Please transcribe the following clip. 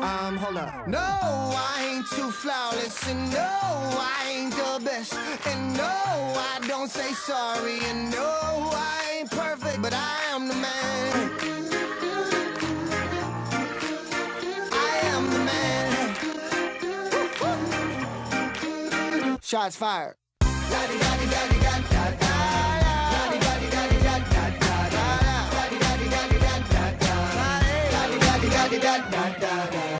Um, hold up. No, I ain't too flawless, and no, I ain't the best, and no, I don't say sorry, and no, I ain't perfect, but I am the man. I am the man. Shots fired. da da da da da.